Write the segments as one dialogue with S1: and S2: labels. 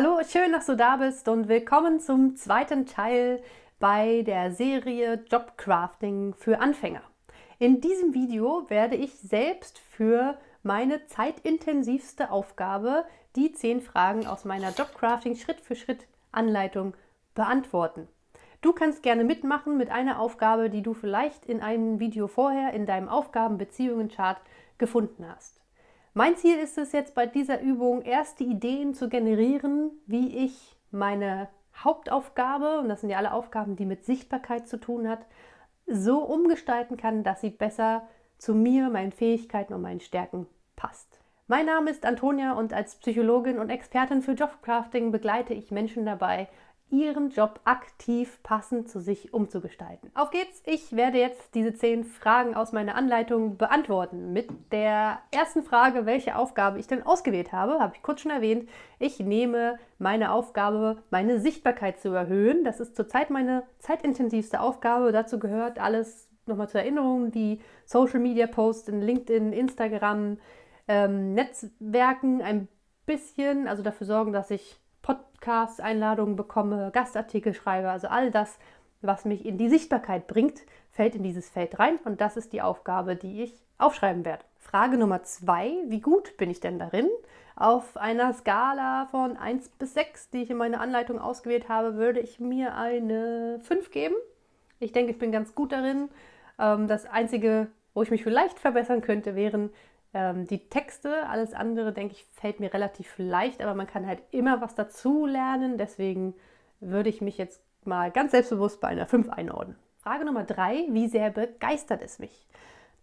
S1: Hallo, schön, dass du da bist und willkommen zum zweiten Teil bei der Serie Jobcrafting für Anfänger. In diesem Video werde ich selbst für meine zeitintensivste Aufgabe die 10 Fragen aus meiner Jobcrafting Schritt für Schritt Anleitung beantworten. Du kannst gerne mitmachen mit einer Aufgabe, die du vielleicht in einem Video vorher in deinem Aufgabenbeziehungen-Chart gefunden hast. Mein Ziel ist es jetzt bei dieser Übung, erste Ideen zu generieren, wie ich meine Hauptaufgabe, und das sind ja alle Aufgaben, die mit Sichtbarkeit zu tun hat, so umgestalten kann, dass sie besser zu mir, meinen Fähigkeiten und meinen Stärken passt. Mein Name ist Antonia und als Psychologin und Expertin für Jobcrafting begleite ich Menschen dabei, ihren Job aktiv passend zu sich umzugestalten. Auf geht's! Ich werde jetzt diese zehn Fragen aus meiner Anleitung beantworten. Mit der ersten Frage, welche Aufgabe ich denn ausgewählt habe, habe ich kurz schon erwähnt. Ich nehme meine Aufgabe, meine Sichtbarkeit zu erhöhen. Das ist zurzeit meine zeitintensivste Aufgabe. Dazu gehört alles nochmal zur Erinnerung, die Social Media Posts in LinkedIn, Instagram, ähm, Netzwerken ein bisschen, also dafür sorgen, dass ich Podcasts, Einladungen bekomme, Gastartikel schreibe, also all das, was mich in die Sichtbarkeit bringt, fällt in dieses Feld rein und das ist die Aufgabe, die ich aufschreiben werde. Frage Nummer zwei, wie gut bin ich denn darin? Auf einer Skala von 1 bis 6, die ich in meiner Anleitung ausgewählt habe, würde ich mir eine 5 geben. Ich denke, ich bin ganz gut darin. Ähm, das Einzige, wo ich mich vielleicht verbessern könnte, wären die Texte, alles andere, denke ich, fällt mir relativ leicht, aber man kann halt immer was dazu lernen. Deswegen würde ich mich jetzt mal ganz selbstbewusst bei einer 5 einordnen. Frage Nummer 3, wie sehr begeistert es mich?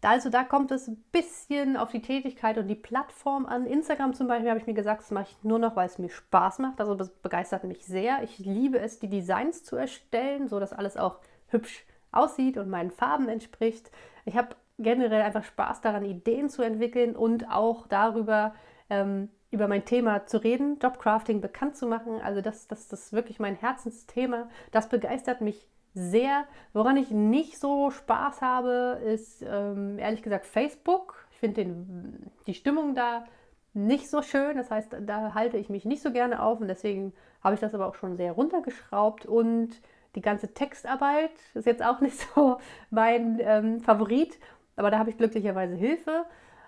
S1: Also da kommt es ein bisschen auf die Tätigkeit und die Plattform an. Instagram zum Beispiel habe ich mir gesagt, das mache ich nur noch, weil es mir Spaß macht. Also das begeistert mich sehr. Ich liebe es, die Designs zu erstellen, so dass alles auch hübsch aussieht und meinen Farben entspricht. Ich habe generell einfach Spaß daran, Ideen zu entwickeln und auch darüber, ähm, über mein Thema zu reden, Jobcrafting bekannt zu machen. Also das, das, das ist wirklich mein Herzensthema. Das begeistert mich sehr. Woran ich nicht so Spaß habe, ist ähm, ehrlich gesagt Facebook. Ich finde die Stimmung da nicht so schön. Das heißt, da halte ich mich nicht so gerne auf und deswegen habe ich das aber auch schon sehr runtergeschraubt und die ganze Textarbeit ist jetzt auch nicht so mein ähm, Favorit. Aber da habe ich glücklicherweise Hilfe.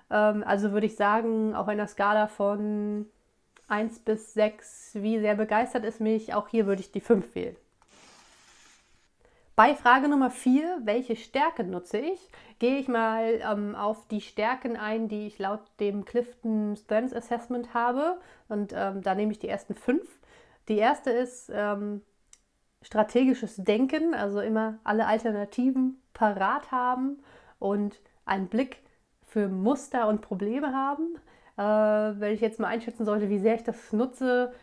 S1: Ähm, also würde ich sagen, auf einer Skala von 1 bis 6, wie sehr begeistert es mich, auch hier würde ich die 5 wählen. Bei Frage Nummer 4, welche Stärke nutze ich, gehe ich mal ähm, auf die Stärken ein, die ich laut dem Clifton Strengths Assessment habe. Und ähm, da nehme ich die ersten fünf. Die erste ist ähm, strategisches Denken, also immer alle Alternativen parat haben und einen Blick für Muster und Probleme haben. Äh, wenn ich jetzt mal einschätzen sollte, wie sehr ich das nutze,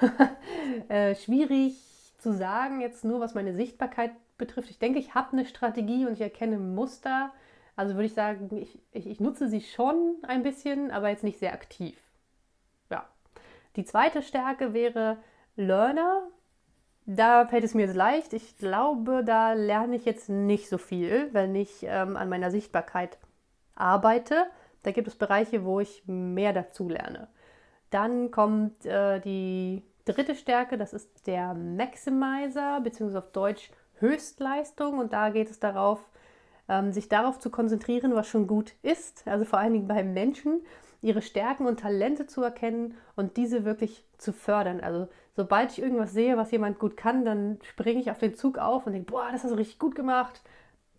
S1: äh, schwierig zu sagen, jetzt nur was meine Sichtbarkeit betrifft. Ich denke, ich habe eine Strategie und ich erkenne Muster. Also würde ich sagen, ich, ich, ich nutze sie schon ein bisschen, aber jetzt nicht sehr aktiv. Ja. Die zweite Stärke wäre Learner. Da fällt es mir jetzt leicht. Ich glaube, da lerne ich jetzt nicht so viel, wenn ich ähm, an meiner Sichtbarkeit arbeite. Da gibt es Bereiche, wo ich mehr dazu lerne. Dann kommt äh, die dritte Stärke, das ist der Maximizer, beziehungsweise auf Deutsch Höchstleistung. Und da geht es darauf, ähm, sich darauf zu konzentrieren, was schon gut ist. Also vor allen Dingen beim Menschen, ihre Stärken und Talente zu erkennen und diese wirklich zu fördern. Also sobald ich irgendwas sehe, was jemand gut kann, dann springe ich auf den Zug auf und denke, boah, das hast du richtig gut gemacht.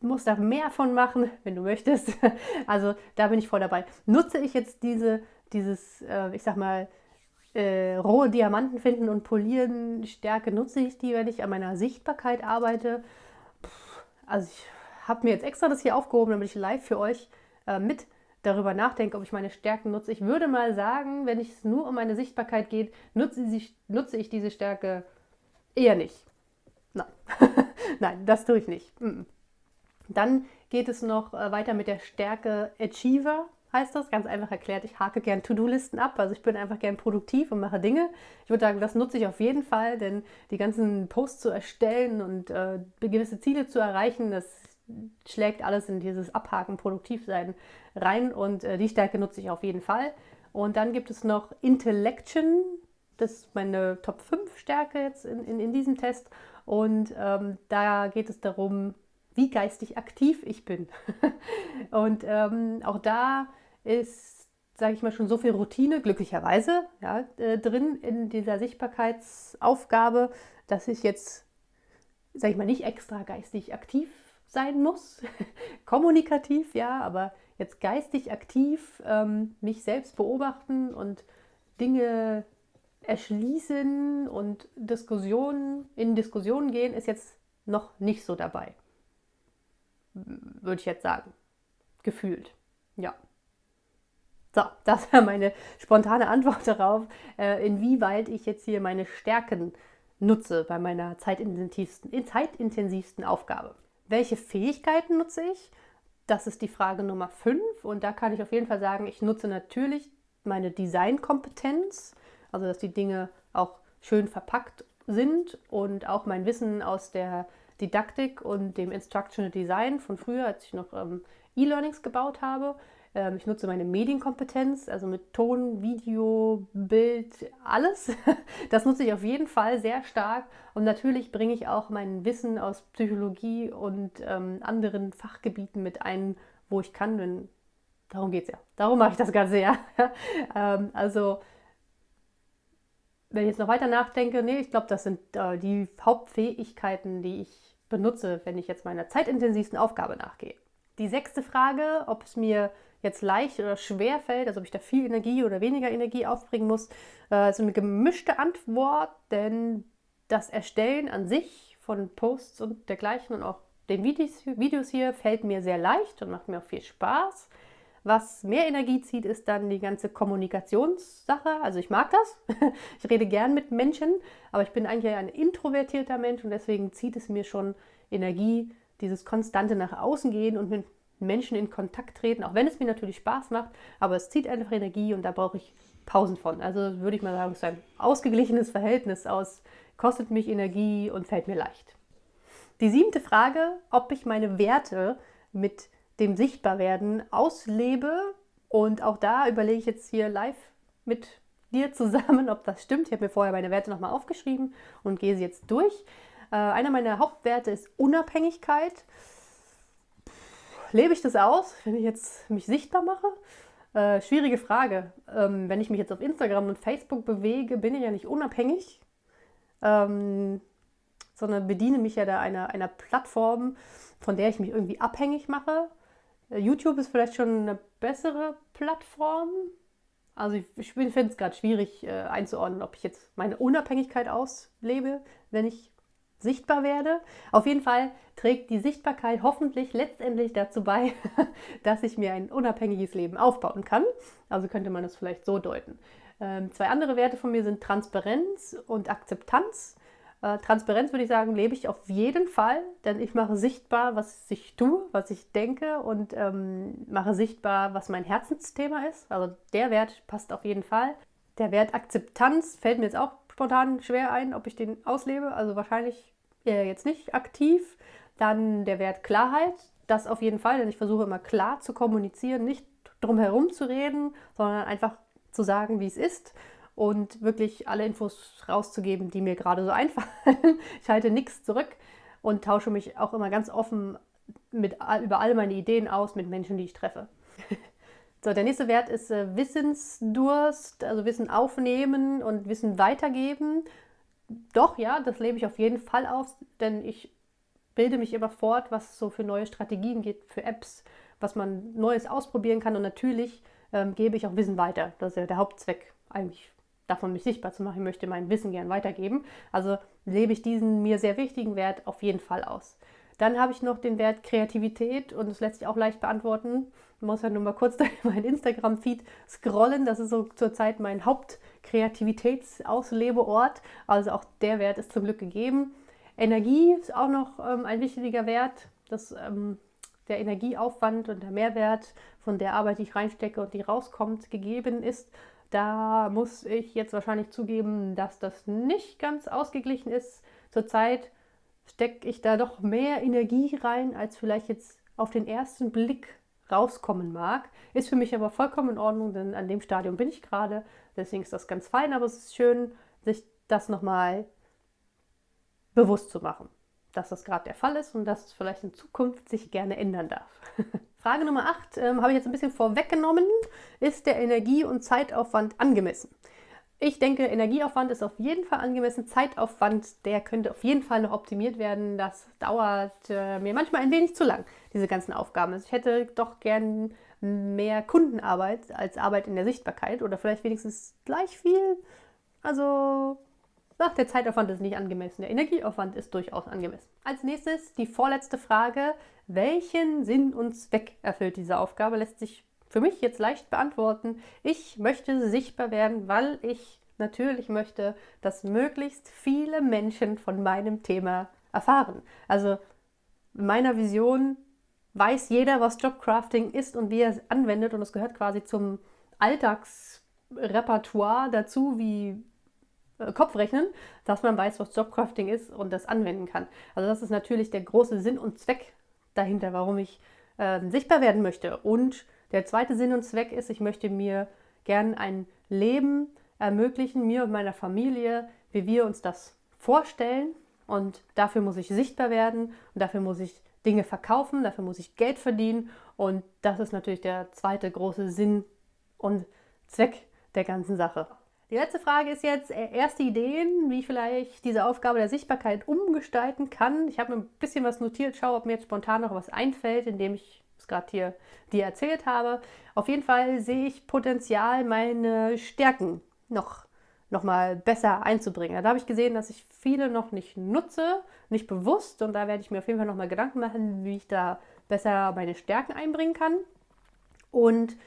S1: Du musst da mehr von machen, wenn du möchtest. Also da bin ich voll dabei. Nutze ich jetzt diese, dieses, äh, ich sag mal, äh, rohe Diamanten finden und polieren Stärke, nutze ich die, wenn ich an meiner Sichtbarkeit arbeite. Puh, also ich habe mir jetzt extra das hier aufgehoben, damit ich live für euch äh, mit darüber nachdenke, ob ich meine Stärken nutze. Ich würde mal sagen, wenn es nur um meine Sichtbarkeit geht, nutze, sie, nutze ich diese Stärke eher nicht. Nein, nein, das tue ich nicht. Dann geht es noch äh, weiter mit der Stärke Achiever, heißt das. Ganz einfach erklärt, ich hake gern To-Do-Listen ab. Also ich bin einfach gern produktiv und mache Dinge. Ich würde sagen, das nutze ich auf jeden Fall, denn die ganzen Posts zu erstellen und äh, gewisse Ziele zu erreichen, das schlägt alles in dieses Abhaken, produktiv sein rein und äh, die Stärke nutze ich auf jeden Fall. Und dann gibt es noch Intellection, Das ist meine Top 5 Stärke jetzt in, in, in diesem Test. Und ähm, da geht es darum, wie geistig aktiv ich bin. und ähm, auch da ist, sage ich mal, schon so viel Routine, glücklicherweise, ja, äh, drin in dieser Sichtbarkeitsaufgabe, dass ich jetzt, sage ich mal, nicht extra geistig aktiv sein muss. Kommunikativ, ja, aber jetzt geistig aktiv ähm, mich selbst beobachten und Dinge erschließen und Diskussionen, in Diskussionen gehen, ist jetzt noch nicht so dabei. Würde ich jetzt sagen. Gefühlt. Ja. So, das war meine spontane Antwort darauf, äh, inwieweit ich jetzt hier meine Stärken nutze bei meiner zeitintensivsten, zeitintensivsten Aufgabe. Welche Fähigkeiten nutze ich? Das ist die Frage Nummer 5 und da kann ich auf jeden Fall sagen, ich nutze natürlich meine Designkompetenz, also dass die Dinge auch schön verpackt sind und auch mein Wissen aus der Didaktik und dem Instructional Design von früher, als ich noch ähm, E-Learnings gebaut habe. Ähm, ich nutze meine Medienkompetenz, also mit Ton, Video, Bild, alles. Das nutze ich auf jeden Fall sehr stark. Und natürlich bringe ich auch mein Wissen aus Psychologie und ähm, anderen Fachgebieten mit ein, wo ich kann. Denn darum geht es ja. Darum mache ich das Ganze ja. ähm, also wenn ich jetzt noch weiter nachdenke, nee, ich glaube, das sind äh, die Hauptfähigkeiten, die ich benutze, wenn ich jetzt meiner zeitintensivsten Aufgabe nachgehe. Die sechste Frage, ob es mir jetzt leicht oder schwer fällt, also ob ich da viel Energie oder weniger Energie aufbringen muss, äh, ist eine gemischte Antwort, denn das Erstellen an sich von Posts und dergleichen und auch den Videos hier fällt mir sehr leicht und macht mir auch viel Spaß. Was mehr Energie zieht, ist dann die ganze Kommunikationssache. Also ich mag das. Ich rede gern mit Menschen, aber ich bin eigentlich ein introvertierter Mensch und deswegen zieht es mir schon Energie, dieses konstante nach außen gehen und mit Menschen in Kontakt treten, auch wenn es mir natürlich Spaß macht, aber es zieht einfach Energie und da brauche ich Pausen von. Also würde ich mal sagen, es ist ein ausgeglichenes Verhältnis aus, kostet mich Energie und fällt mir leicht. Die siebte Frage, ob ich meine Werte mit dem Sichtbarwerden auslebe und auch da überlege ich jetzt hier live mit dir zusammen, ob das stimmt. Ich habe mir vorher meine Werte nochmal aufgeschrieben und gehe sie jetzt durch. Äh, einer meiner Hauptwerte ist Unabhängigkeit lebe ich das aus, wenn ich jetzt mich sichtbar mache? Äh, schwierige Frage. Ähm, wenn ich mich jetzt auf Instagram und Facebook bewege, bin ich ja nicht unabhängig, ähm, sondern bediene mich ja da einer, einer Plattform, von der ich mich irgendwie abhängig mache. Äh, YouTube ist vielleicht schon eine bessere Plattform. Also ich, ich finde es gerade schwierig äh, einzuordnen, ob ich jetzt meine Unabhängigkeit auslebe, wenn ich sichtbar werde. Auf jeden Fall trägt die Sichtbarkeit hoffentlich letztendlich dazu bei, dass ich mir ein unabhängiges Leben aufbauen kann. Also könnte man das vielleicht so deuten. Ähm, zwei andere Werte von mir sind Transparenz und Akzeptanz. Äh, Transparenz würde ich sagen, lebe ich auf jeden Fall, denn ich mache sichtbar, was ich tue, was ich denke und ähm, mache sichtbar, was mein Herzensthema ist. Also der Wert passt auf jeden Fall. Der Wert Akzeptanz fällt mir jetzt auch spontan schwer ein, ob ich den auslebe. Also wahrscheinlich äh, jetzt nicht aktiv. Dann der Wert Klarheit, das auf jeden Fall, denn ich versuche immer klar zu kommunizieren, nicht drum herum zu reden, sondern einfach zu sagen, wie es ist und wirklich alle Infos rauszugeben, die mir gerade so einfallen. Ich halte nichts zurück und tausche mich auch immer ganz offen mit, über all meine Ideen aus mit Menschen, die ich treffe. So, der nächste Wert ist äh, Wissensdurst, also Wissen aufnehmen und Wissen weitergeben. Doch, ja, das lebe ich auf jeden Fall aus, denn ich bilde mich immer fort, was es so für neue Strategien gibt, für Apps, was man Neues ausprobieren kann und natürlich ähm, gebe ich auch Wissen weiter. Das ist ja der Hauptzweck eigentlich davon, mich sichtbar zu machen. Ich möchte mein Wissen gern weitergeben. Also lebe ich diesen mir sehr wichtigen Wert auf jeden Fall aus. Dann habe ich noch den Wert Kreativität und das lässt sich auch leicht beantworten. Ich muss ja nur mal kurz meinen Instagram-Feed scrollen. Das ist so zurzeit mein Hauptkreativitätsauslebeort. Also auch der Wert ist zum Glück gegeben. Energie ist auch noch ähm, ein wichtiger Wert. Das, ähm, der Energieaufwand und der Mehrwert von der Arbeit, die ich reinstecke und die rauskommt, gegeben ist. Da muss ich jetzt wahrscheinlich zugeben, dass das nicht ganz ausgeglichen ist. Zurzeit stecke ich da doch mehr Energie rein, als vielleicht jetzt auf den ersten Blick rauskommen mag. Ist für mich aber vollkommen in Ordnung, denn an dem Stadium bin ich gerade. Deswegen ist das ganz fein, aber es ist schön, sich das nochmal bewusst zu machen, dass das gerade der Fall ist und dass es vielleicht in Zukunft sich gerne ändern darf. Frage Nummer 8 ähm, habe ich jetzt ein bisschen vorweggenommen. Ist der Energie- und Zeitaufwand angemessen? Ich denke, Energieaufwand ist auf jeden Fall angemessen. Zeitaufwand, der könnte auf jeden Fall noch optimiert werden. Das dauert äh, mir manchmal ein wenig zu lang, diese ganzen Aufgaben. Also ich hätte doch gern mehr Kundenarbeit als Arbeit in der Sichtbarkeit oder vielleicht wenigstens gleich viel. Also ach, der Zeitaufwand ist nicht angemessen, der Energieaufwand ist durchaus angemessen. Als nächstes die vorletzte Frage. Welchen Sinn und Zweck erfüllt diese Aufgabe? Lässt sich für mich jetzt leicht beantworten. Ich möchte sichtbar werden, weil ich natürlich möchte, dass möglichst viele Menschen von meinem Thema erfahren. Also in meiner Vision weiß jeder, was Jobcrafting ist und wie er es anwendet und es gehört quasi zum Alltagsrepertoire dazu, wie äh, Kopfrechnen, dass man weiß, was Jobcrafting ist und das anwenden kann. Also das ist natürlich der große Sinn und Zweck dahinter, warum ich äh, sichtbar werden möchte. Und der zweite Sinn und Zweck ist, ich möchte mir gern ein Leben ermöglichen, mir und meiner Familie, wie wir uns das vorstellen. Und dafür muss ich sichtbar werden und dafür muss ich Dinge verkaufen, dafür muss ich Geld verdienen. Und das ist natürlich der zweite große Sinn und Zweck der ganzen Sache. Die letzte Frage ist jetzt äh, erste Ideen, wie ich vielleicht diese Aufgabe der Sichtbarkeit umgestalten kann. Ich habe mir ein bisschen was notiert, schaue, ob mir jetzt spontan noch was einfällt, indem ich es gerade hier dir erzählt habe. Auf jeden Fall sehe ich Potenzial, meine Stärken noch, noch mal besser einzubringen. Da habe ich gesehen, dass ich viele noch nicht nutze, nicht bewusst und da werde ich mir auf jeden Fall noch mal Gedanken machen, wie ich da besser meine Stärken einbringen kann. Und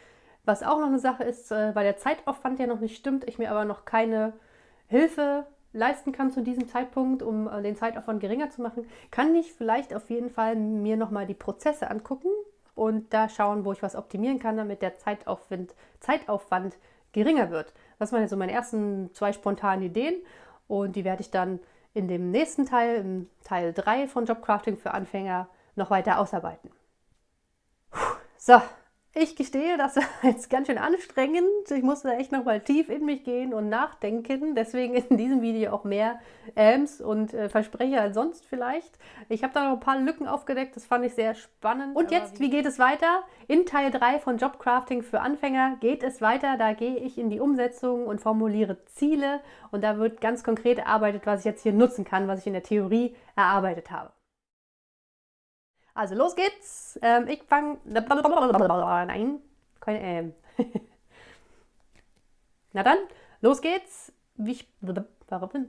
S1: was auch noch eine Sache ist, äh, weil der Zeitaufwand ja noch nicht stimmt, ich mir aber noch keine Hilfe leisten kann zu diesem Zeitpunkt, um äh, den Zeitaufwand geringer zu machen, kann ich vielleicht auf jeden Fall mir nochmal die Prozesse angucken und da schauen, wo ich was optimieren kann, damit der Zeitaufwand, Zeitaufwand geringer wird. Das waren jetzt so meine ersten zwei spontanen Ideen und die werde ich dann in dem nächsten Teil, im Teil 3 von Jobcrafting für Anfänger, noch weiter ausarbeiten. So, ich gestehe, das war jetzt ganz schön anstrengend. Ich musste echt nochmal tief in mich gehen und nachdenken. Deswegen in diesem Video auch mehr Ams und äh, Versprecher als sonst vielleicht. Ich habe da noch ein paar Lücken aufgedeckt. Das fand ich sehr spannend. Und jetzt, wie geht es weiter? In Teil 3 von Jobcrafting für Anfänger geht es weiter. Da gehe ich in die Umsetzung und formuliere Ziele. Und da wird ganz konkret erarbeitet, was ich jetzt hier nutzen kann, was ich in der Theorie erarbeitet habe. Also los geht's. Ähm, ich fange. Nein, kein Ähm. Na dann, los geht's. Ich. Warum?